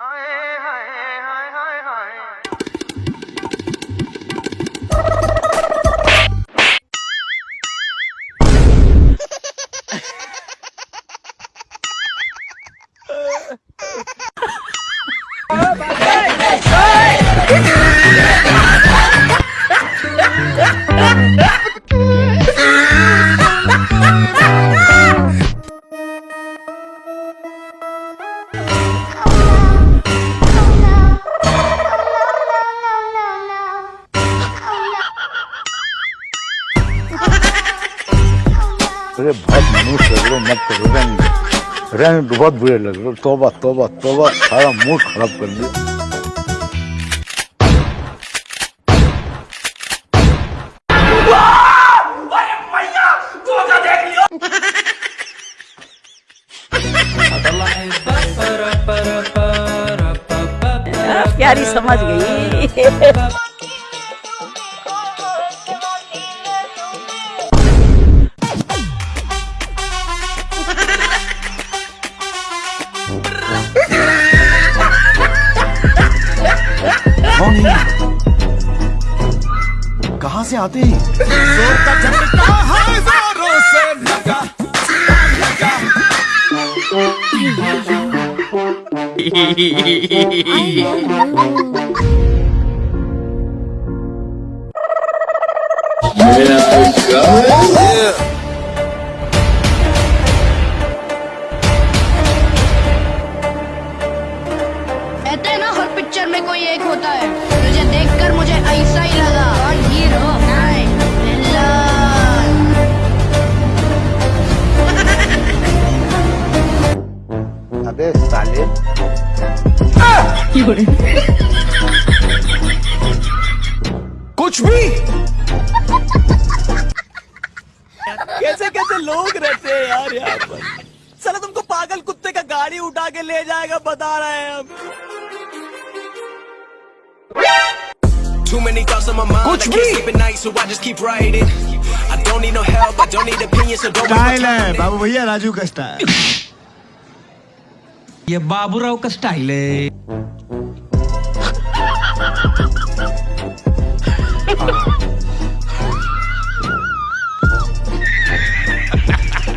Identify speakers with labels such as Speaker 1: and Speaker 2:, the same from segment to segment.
Speaker 1: I बहुत बुरे लग रहे तोबा तोबा तोबा सारा मूड खराब कर दिया
Speaker 2: कहते हैं ना हर पिक्चर में कोई एक होता है। तुझे देखकर मुझे ऐसा ही लगा। और हीरो
Speaker 1: अबे साले
Speaker 3: कुछ भी। लोग रहते हैं यार यहाँ पर चलो तुमको पागल कुत्ते का गाड़ी उठा के ले जाएगा बता रहे हैं हम
Speaker 4: Too many thoughts on my mind.
Speaker 3: Coach
Speaker 4: I can't sleep at night, so I just keep writing. I don't need no help. I don't need opinions, so don't waste my time
Speaker 3: है
Speaker 4: on it.
Speaker 3: बाबू भैया राजू का style
Speaker 5: ये बाबूराव का style है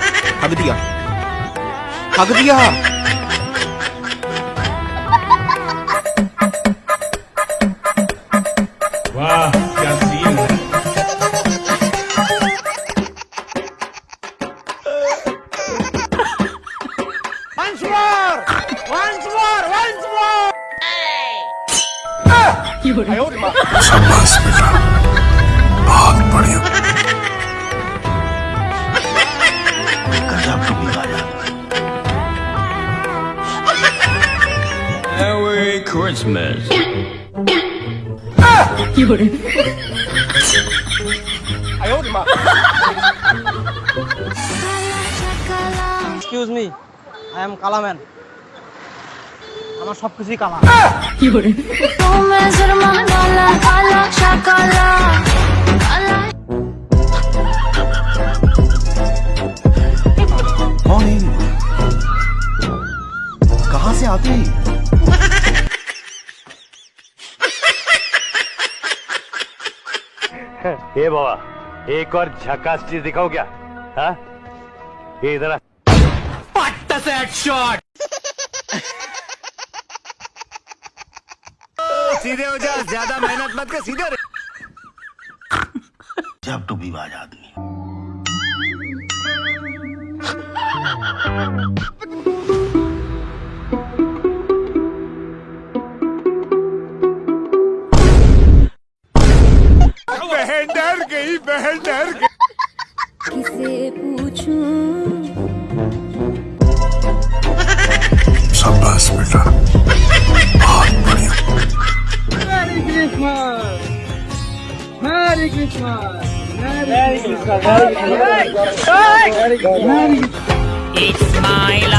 Speaker 6: का
Speaker 1: नतीजा
Speaker 3: हक दिया हग दिया
Speaker 7: এক্সকিউজ মি আই এম কালাম্যান আমার সব কিছুই কালা
Speaker 6: तुम्हें शर्मा डाला काला शाकाला काला
Speaker 3: कौन है ये? कहाँ से आते हैं
Speaker 1: हे बाबा एक और झकास चीज़ दिखाओ क्या हाँ ये इधर आ। सीधे हो जा ज़्यादा मेहनत मत कर सीधे। जब तो विवाद आदमी बहन डर गई बहन डर गई
Speaker 6: किसे
Speaker 8: पूछूं
Speaker 7: शाबाश बेटा बहुत बढ़िया
Speaker 9: It's my life,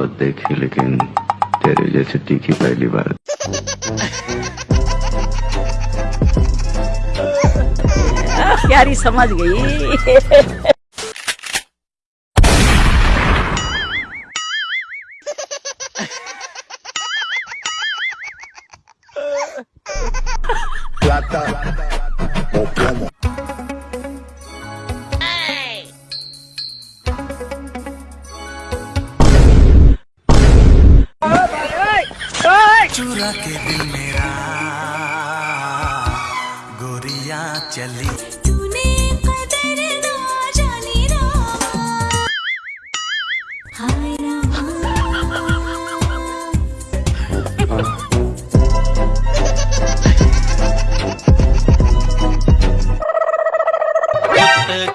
Speaker 10: बहुत देखी लेकिन तेरे जैसे तीखी पहली बार।
Speaker 11: प्यारी समझ गई।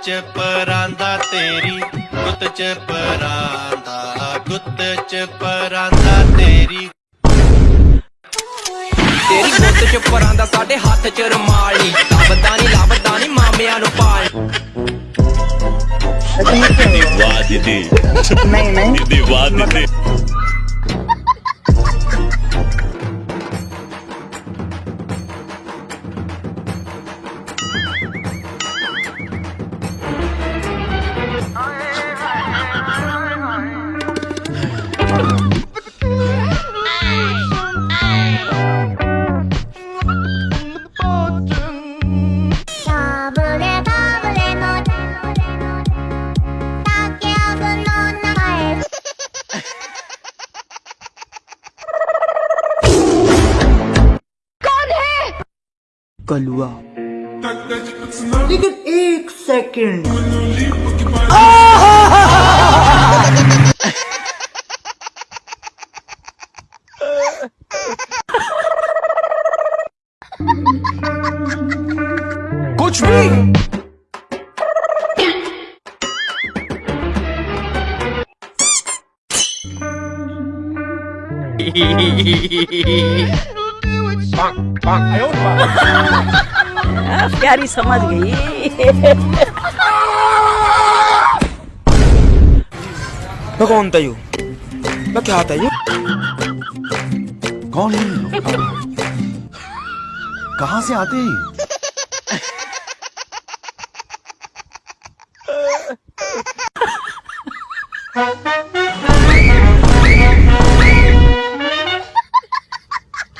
Speaker 12: ਚ ਪਰਾਂਦਾ ਤੇਰੀ ਗੁੱਤ ਚ ਪਰਾਂਦਾ ਗੁੱਤ ਚ ਪਰਾਂਦਾ ਤੇਰੀ। ਤੇਰੀ ਗੁੱਤ ਚ ਪਰਾਂਦਾ ਸਾਡੇ ਹੱਥ ਚ ਰਮਾਲ ਨਹੀਂ ਲੱਭਦਾ ਨਹੀਂ ਲੱਭਦਾ ਨਹੀਂ ਮਾਮਿਆਂ ਨੂੰ ਪਾਲ।
Speaker 8: ਦੀ। ਵਾਦ ਨਹੀਂ। ਨਹੀਂ ਦੀ। निकल हुआ लेकिन
Speaker 12: एक सेकंड
Speaker 11: प्यारी समझ गई।
Speaker 9: मैं कौन था यू मैं क्या था यू
Speaker 7: कौन है? कहाँ से आते हैं?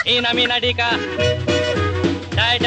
Speaker 7: ये?
Speaker 13: Ina mina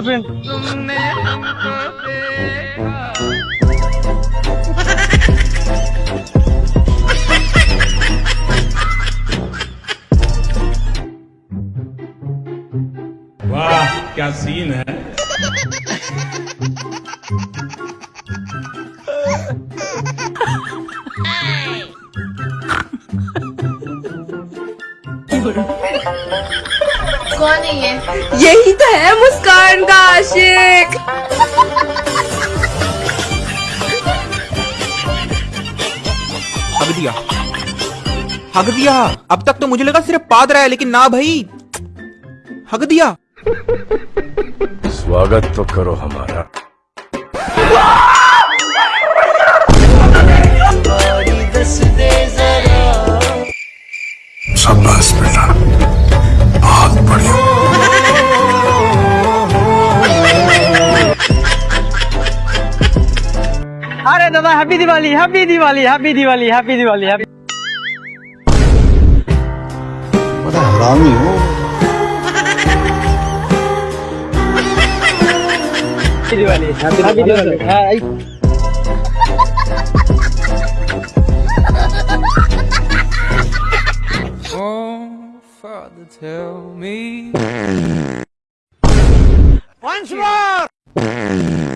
Speaker 14: fazendo. Fica assim, né?
Speaker 15: कौन है ये?
Speaker 16: यही तो है मुस्कान का आशिक।
Speaker 17: हग दिया। हग दिया। अब तक तो मुझे लगा सिर्फ़ पाद रहा है लेकिन ना भाई। हग दिया।
Speaker 18: स्वागत तो करो हमारा। शाबाश बेटा।
Speaker 7: પડશે અરે દાદા happy Diwali happy Diwali happy Diwali happy Diwali
Speaker 19: happy બધા હરામી
Speaker 7: હો હેપી દિવાળી હેપી
Speaker 17: દિવાળી હા tell me.
Speaker 7: once more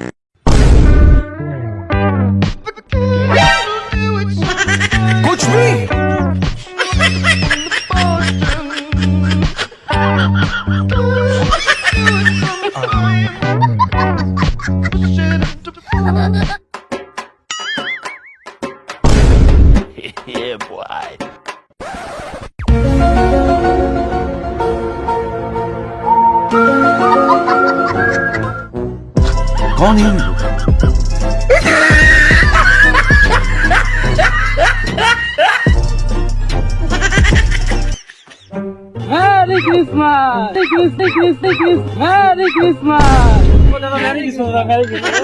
Speaker 17: 顔に
Speaker 18: いるのか
Speaker 7: メリークリスマスメリー
Speaker 18: クリ
Speaker 7: スメリークリスメリークリスマスメリークリスマスメリークリスマスメリークリス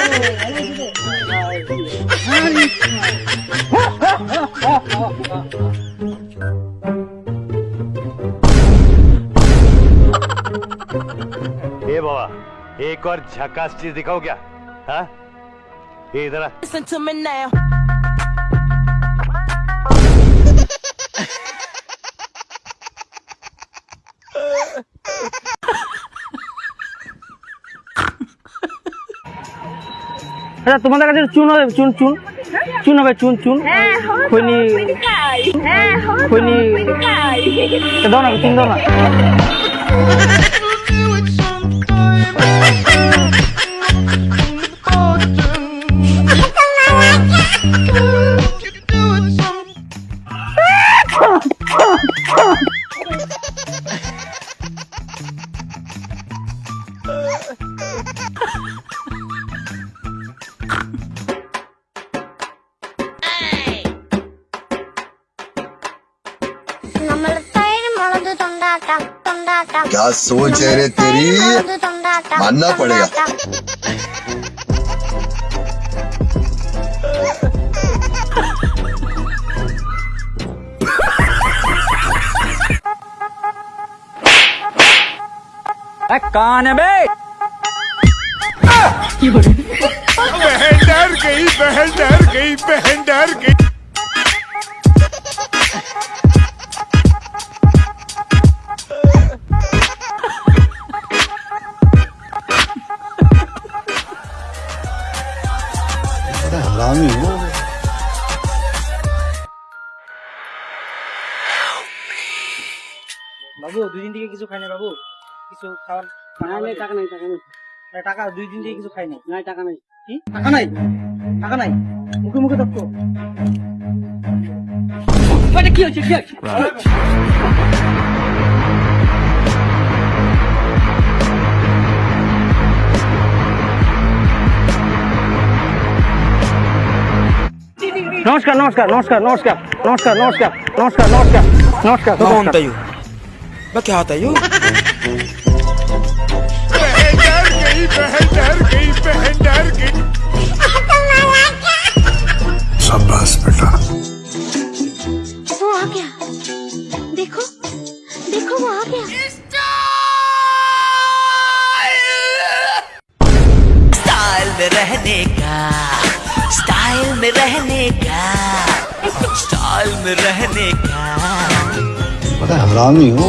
Speaker 7: マス
Speaker 18: एक और झकास चीज दिखाओ क्या हाँ ये इधर आ।
Speaker 17: Listen to me now.
Speaker 7: আচ্ছা তোমাদের কাছে চুন হবে চুন চুন চুন হবে চুন চুন খৈনি খৈনি তা দাও না চুন দাও না
Speaker 18: ढूंढना पड़ेगा।
Speaker 7: कान है बे।
Speaker 18: ये बहन डर गई बहन डर गई बहन डर गई।
Speaker 7: কিছু খাওয়ার নাই টাকা নাই টাকা নেই টাকা দুই দিন থেকে কিছু খাই নাই নাই টাকা নাই কি টাকা নাই টাকা নাই মুখে মুখে তক্ক এটা কি হচ্ছে কি হচ্ছে নমস্কার নমস্কার নমস্কার নমস্কার নমস্কার নমস্কার নমস্কার নমস্কার নমস্কার
Speaker 17: कौन
Speaker 7: নমস্কার
Speaker 17: था यू मैं क्या था यू
Speaker 18: बहन डर गई बहन डर गई शाबाश बेटा
Speaker 8: वो आ गया देखो देखो वो आ गया
Speaker 11: स्टाइल में रहने का। स्टाइल में रहने का स्टाइल में रहने का
Speaker 19: बड़ा हरामी हो।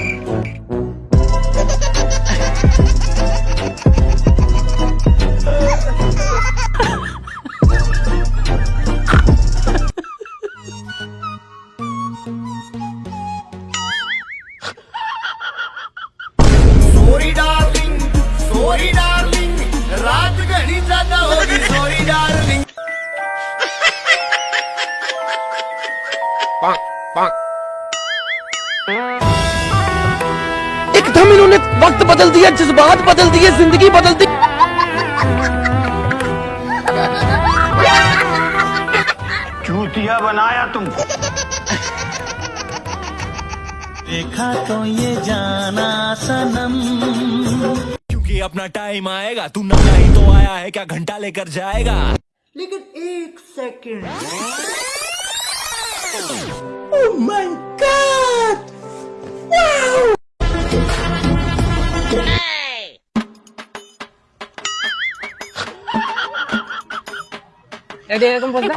Speaker 20: वक्त बदल दिया जज्बात बदल दिए ज़िंदगी बदल दी।
Speaker 21: चूतिया बनाया तुमको।
Speaker 20: देखा तो ये जाना सनम। क्योंकि अपना टाइम आएगा तू नंगा ही तो आया है क्या घंटा लेकर जाएगा?
Speaker 22: लेकिन एक सेकेंड सेकंड রেডি
Speaker 7: এরকম বলতে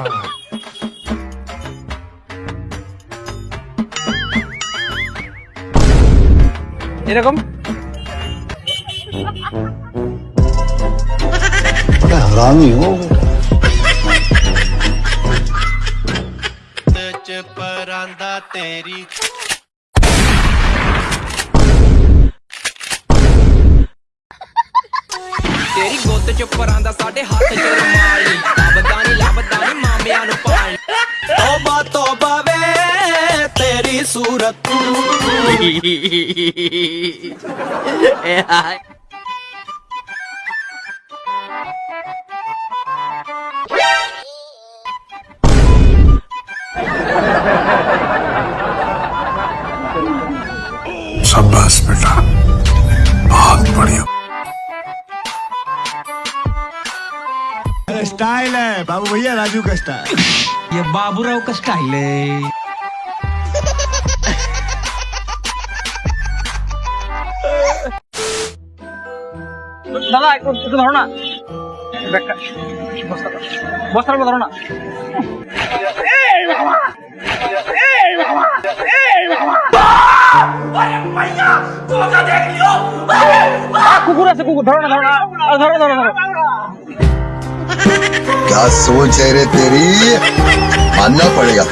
Speaker 7: এরকম
Speaker 17: हरामी हो
Speaker 20: परांदा तेरी
Speaker 21: शाबाश बेटा। बहुत बढ़िया। स्टाइल है। बाबू भैया राजू का स्टाइल
Speaker 20: ये बाबूराव का स्टाइल है।
Speaker 7: একটু একটু ধরো না ব্যাগটা বস্তা বস্তার উপর ধরো না আ, কুকুর আছে কুকুর ধরো না ধরো না আ, ধরো ধরো ধরো
Speaker 21: क्या सोच है रे तेरी मानना पड़ेगा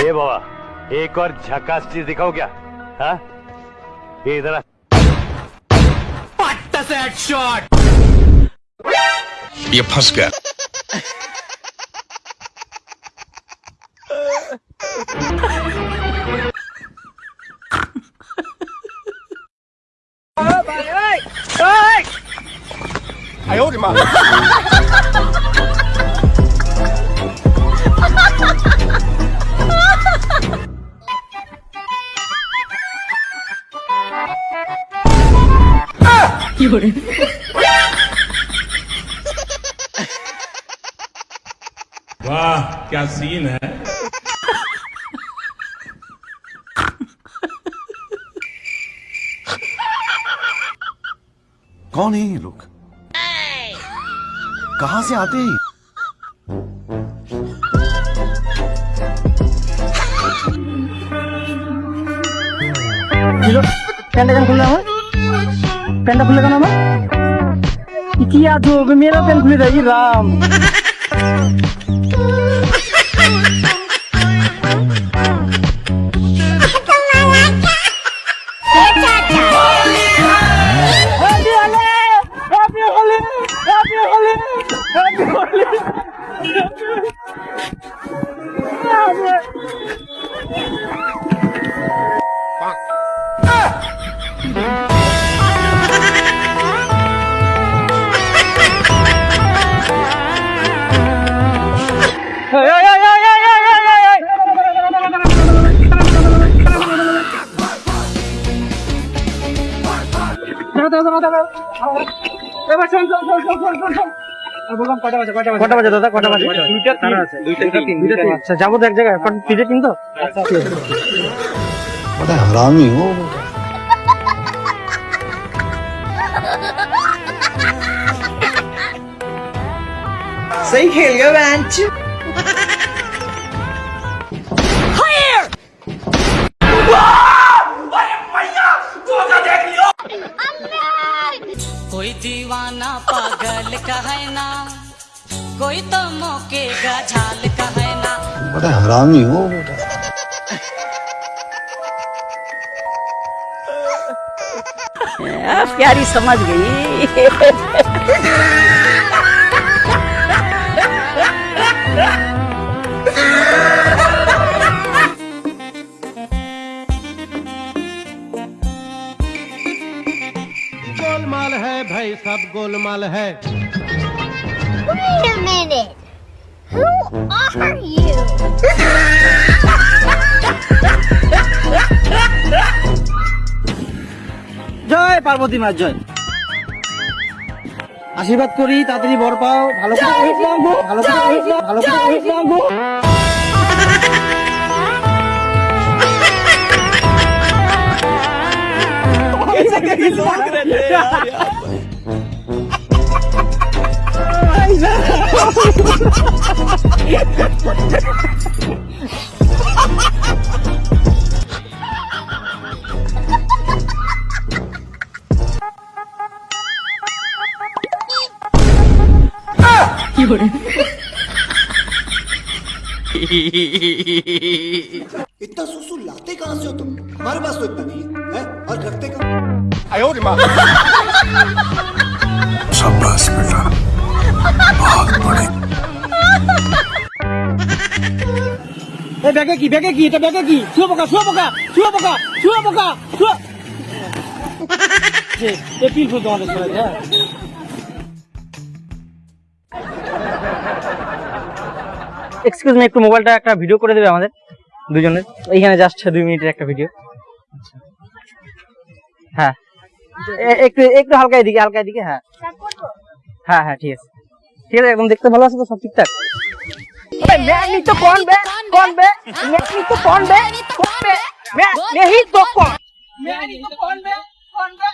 Speaker 17: ए बाबा एक और झकास चीज दिखाओ क्या हाँ ये इधर was
Speaker 21: that shot? You puska. I owed him a...
Speaker 14: वाह क्या सीन है?
Speaker 21: कौन है ये लोग? कहा से आते हैं?
Speaker 7: ठंडा खुला है? প্যান্টটা খুলে কেন আমার কি আছো মেয়েরা প্যান্ট খুলে দেয় ই রাম কটা বাজে কটা বাজে কটা বাজে দাদা কটা বাজে দুইটা তিন আছে দুইটা তিন দুইটা তিন আচ্ছা যাবো তো এক জায়গায় এখন তিনটে তিন তো আচ্ছা ঠিক আছে।
Speaker 1: बड़ा हरामी हो
Speaker 11: सही खेल गया
Speaker 9: कोई तो मौके का झाल का है ना
Speaker 1: बड़ा हरामी हो
Speaker 11: प्यारी समझ गई।
Speaker 18: गोलमाल है भाई सब गोलमाल है।
Speaker 8: Wait a minute. Who are you?
Speaker 7: জয় পার্বতী মা জয় আশীর্বাদ করি তাড়াতাড়ি বর পাও ভালো করে ভালো করে ভালো করে এই মাগো।
Speaker 18: इतना सुसु लाते कहाँ से हो तुम? हमारे पास तो इतना नहीं है, है? और रखते कहाँ?
Speaker 1: शाबाश बेटा।
Speaker 7: এই ব্যাগে কি ব্যাগে কি, এটা ব্যাগে কি? শুয়ে পোকা শুয়ে পোকা শুয়ে পোকা শুয়ে পোকা শুয়ে পিল ফুল তোমাদের হ্যাঁ। এক্সকিউজ মি একটু মোবাইলটা একটা ভিডিও করে দেবে আমাদের, দুজনের। এইখানে জাস্ট দুই মিনিটের একটা ভিডিও হ্যাঁ। একটু একটু হালকা এদিকে হালকা এদিকে হ্যাঁ। হ্যাঁ হ্যাঁ ঠিক আছে। ঠিক আছে একদম দেখতে ভালো আছে তো সব ঠিকঠাক मैं नहीं तो कौन बे कौन बे मैं नहीं तो कौन बे कौन बे मैं नहीं तो कौन मैं नहीं तो कौन बे कौन बे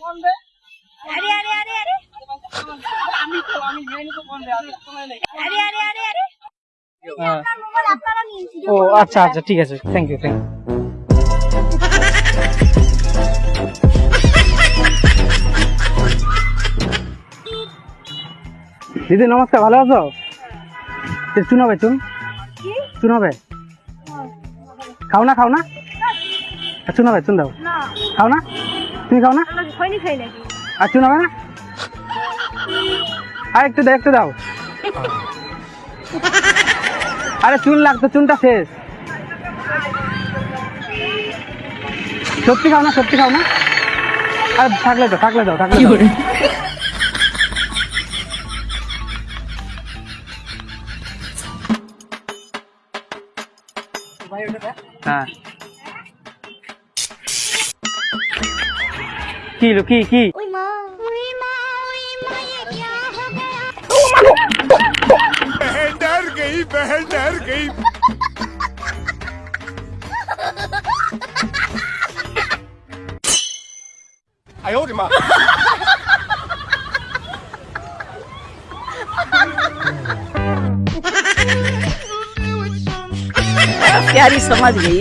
Speaker 7: कौन बे
Speaker 8: अरे अरे अरे अरे
Speaker 7: আমি তো আমি मैं नहीं तो कौन बे আমি সময় নেই
Speaker 8: अरे अरे अरे अरे
Speaker 7: হ্যাঁ।
Speaker 8: মোবাইল আপনারা নিয়েছিল
Speaker 7: ও আচ্ছা আচ্ছা ঠিক আছে থ্যাংক ইউ থ্যাংক দিদি নমস্কার ভালো আছো? চুন হবে চুন। চুন হবে খাও না খাও না? আর চুন হবে চুন দাও। খাও না? তুমি খাও না? আর চুন হবে না? আর একটু দাও একটু দাও। আরে চুন লাগতো চুনটা শেষ। সত্যি খাও না সত্যি খাও না? আরে থাকলে তো থাকলে দাও থাকলে
Speaker 8: kiki kiki。哎妈！哎妈！哎
Speaker 18: 妈！哎呀！哎呦我的妈！
Speaker 11: प्यारी समझ गई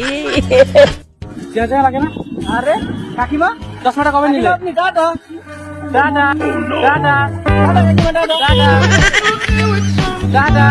Speaker 7: চেঁচা লাগে না আরে কাকিমা চশমাটা কবে নিলে আপনি দাদা দাদা দাদা দাদা কাকিমা দাদা দাদা